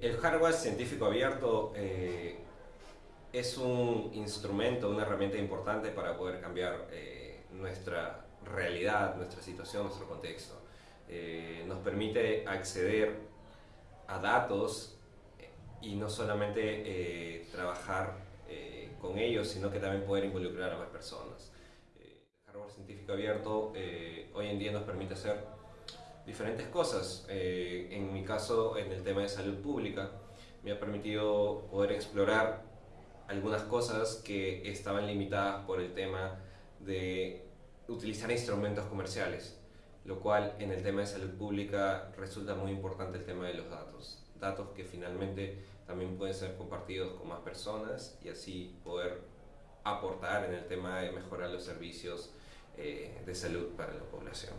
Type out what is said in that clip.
El hardware científico abierto eh, es un instrumento, una herramienta importante para poder cambiar eh, nuestra realidad, nuestra situación, nuestro contexto. Eh, nos permite acceder a datos y no solamente trabajar con ellos, sino que también poder involucrar a más personas. el hardware científico abierto hoy en día nos permite hacer diferentes cosas. Eh, en mi caso, en el tema de salud pública, me ha permitido poder explorar algunas cosas que estaban limitadas por el tema de utilizar instrumentos comerciales, lo cual en el tema de salud pública resulta muy importante el tema de los datos. Datos que finalmente también pueden ser compartidos con más personas y así poder aportar en el tema de mejorar los servicios eh, de salud para la población.